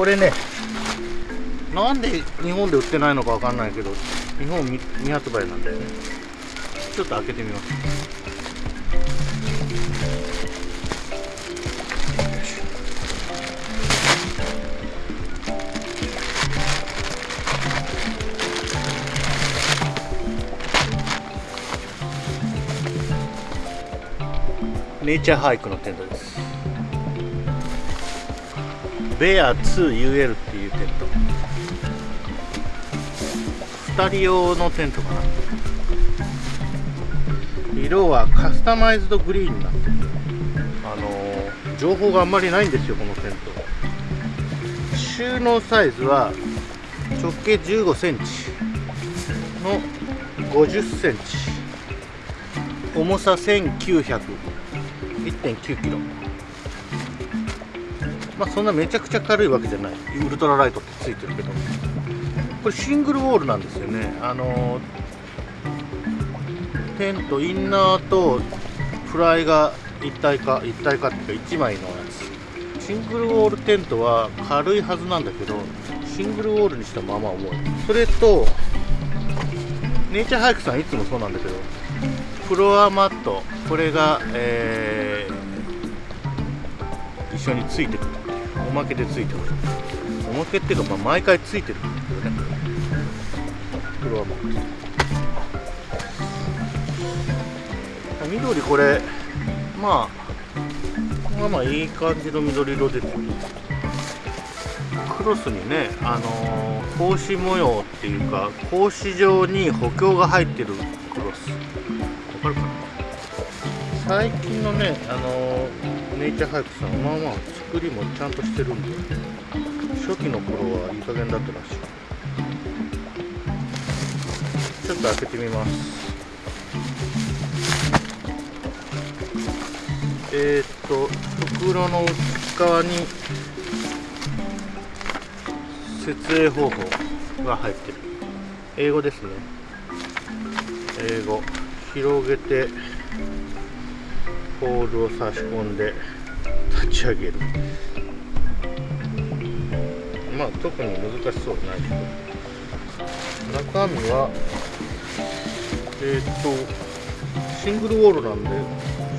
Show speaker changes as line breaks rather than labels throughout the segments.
これねなんで日本で売ってないのかわかんないけど日本未発売なんだよね。ちょっと開けてみます。ネイチャーハイクのテントです。ベア 2UL っていうテント。2人用のテントかな。色はカスタマイズドグリーンになってる。あの情報があんまりないんですよこのテント。収納サイズは直径1 5センチ。の50センチ。重さ1900 1.9キロ。まあそんなめちゃくちゃ軽いわけじゃない。ウルトラライトってついてるけど。これシングルウォールなんですよね。あのテントインナーとフライが一体化一体化っていうか1枚のやつ。シングルウォールテントは軽いはずなんだけどシングルウォールにしてもまま重い。それとネイチャーハイクさんいつもそうなんだけどフロアマットこれが、えー一緒についてくる。おまけでついてくるおまけっていうか、まあ、毎回ついてる。んだけどねフロアマット緑これまあまあまあいい感じの緑色ですよクロスにねあのー格子模様っていうか格子状に補強が入ってるクロス。わかるかな？最近のねあのーネイチャーハイクさんまあまあ作りもちゃんとしてるんで初期の頃はいい加減だったらしいちょっと開けてみますえー、っと袋の内側に設営方法が入ってる英語ですね英語広げてポールを差し込んで立ち上げる。まあ特に難しそうはないけど。中身はえー、っとシングルウォールなんで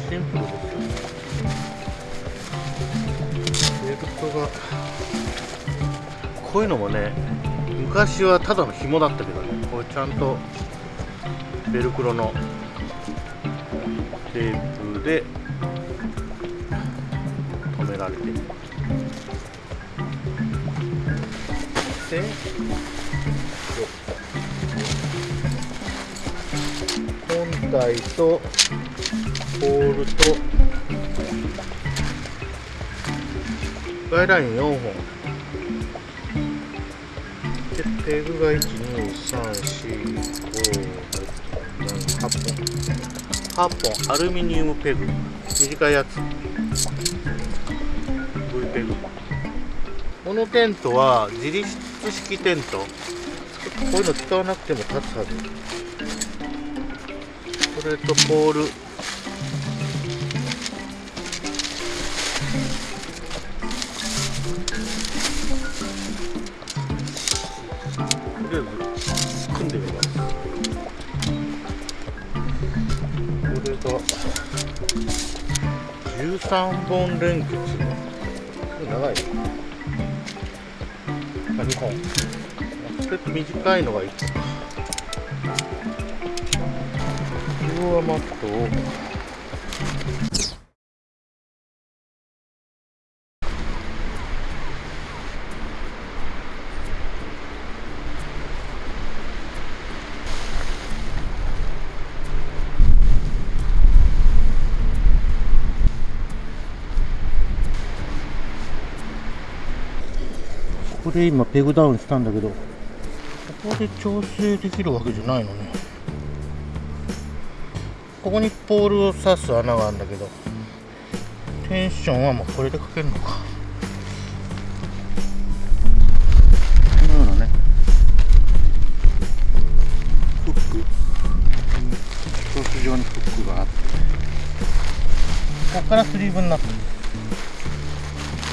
シンプルですよ。ベルトがこういうのもね昔はただの紐だったけどね。これちゃんとベルクロのテープで止められてる。で本体とポールとガイライン4本。でペグが1234567 8本。8本アルミニウムペグ短いやつ。V ペグ。このテントは自立式テント。こういうの使わなくても立つはず。それとポール。13本連結長い。あ2本。ちょっと短いのがいいか。フロアマットをここで今ペグダウンしたんだけど。ここで調整できるわけじゃないのね。ここにポールを刺す穴があるんだけどテンションはもうこれでかけるのか。このようなね。フック。ソース状にフックがあって。ここからスリーブになってる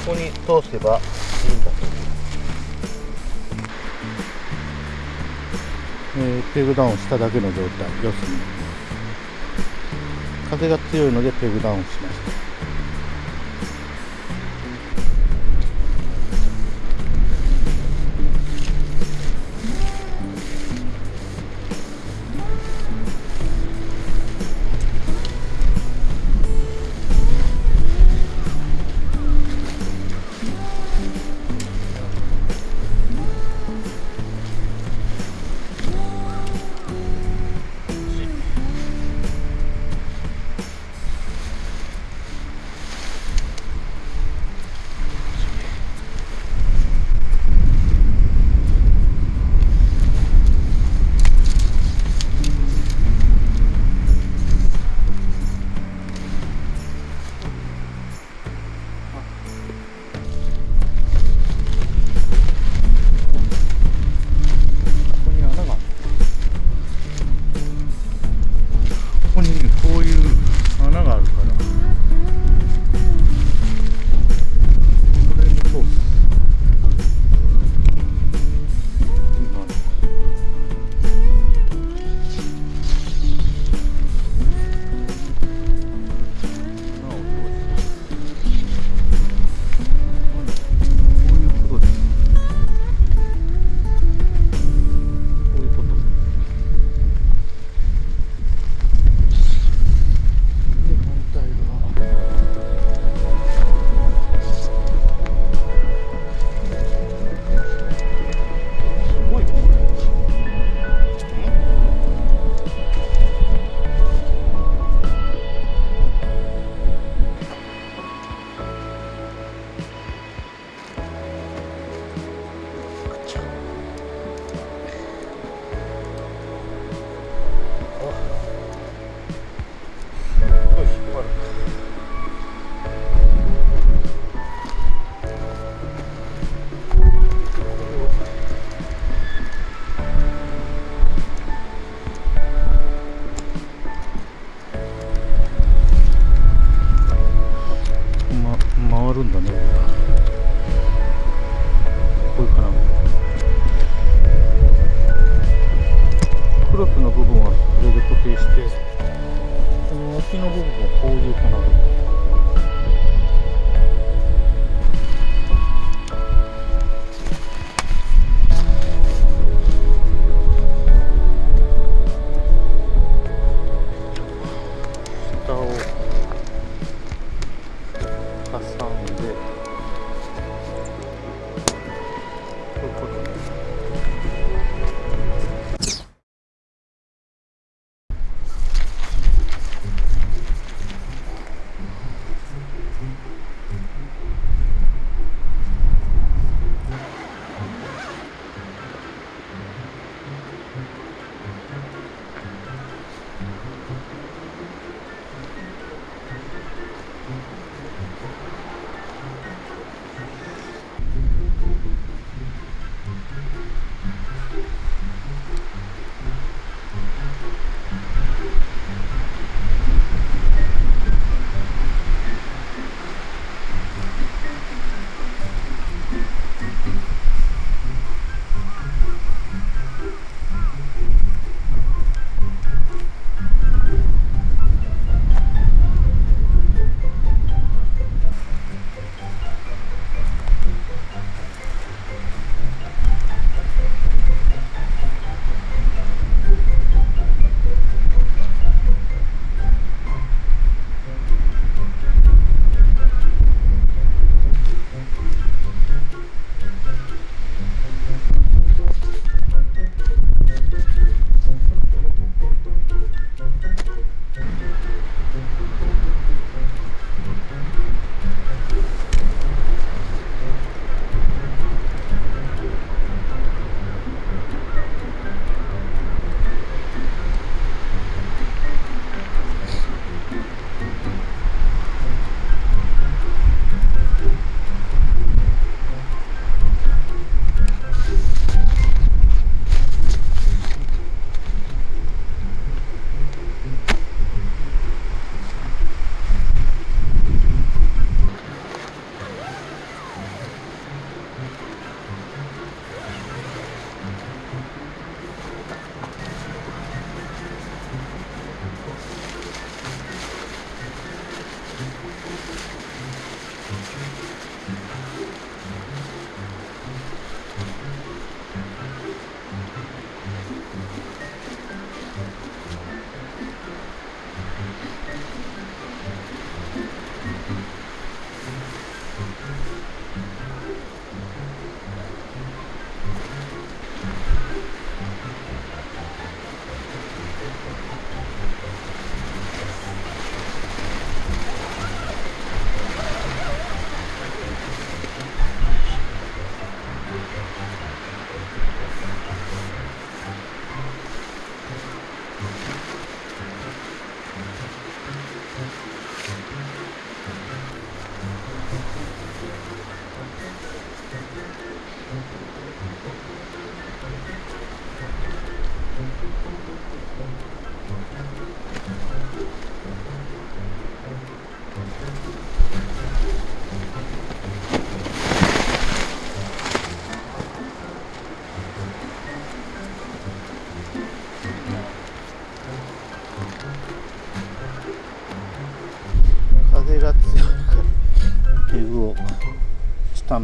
ここに通せばいいんだ。と思うタンえー、ペグダウンしただけの状態要す風が強いのでペグダウンしました。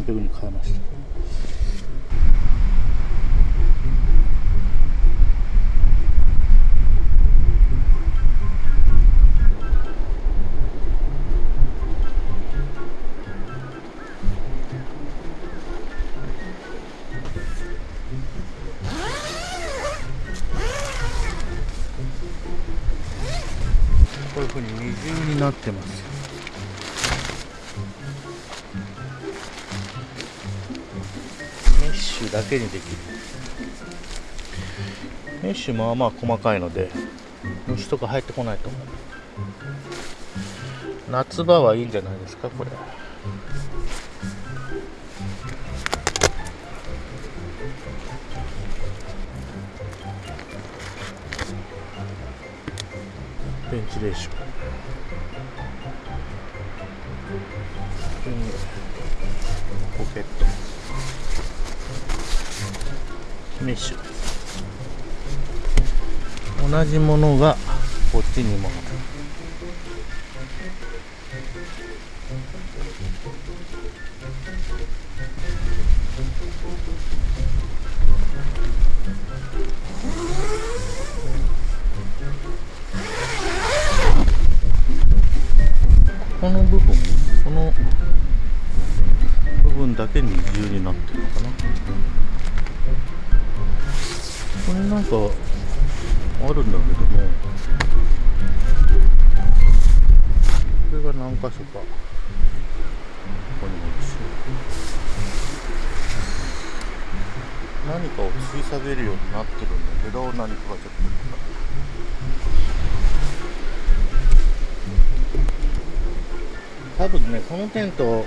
ペグに変えました。けにできる。メッシュまあまあ細かいので虫とか入ってこないと思う。夏場はいいんじゃないですかこれ。ベンチレーションポケット。メッシュ。同じものがこっちにも。あるこの部分この部分だけ二重になってる。あるんだけどもこれが何箇所か。ここにも何かを吊り下げるようになってるんだけど何かがちょっと多分ねこのテント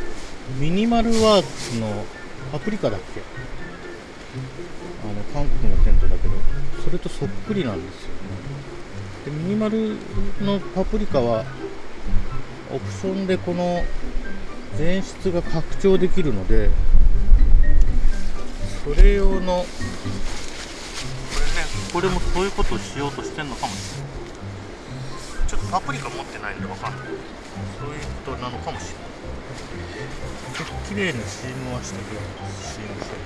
ミニマルワークのパプリカだっけ？あの韓国のテントだけど。それとそっくりなんですよね。でミニマルのパプリカはオプションでこの前室が拡張できるのでそれ用のこれねこれもそういうことをしようとしてんのかもしれない。ちょっとパプリカ持ってないんでわかんない。そういうことなのかもしれない。ちょっと綺麗にシームはしてくれますシームして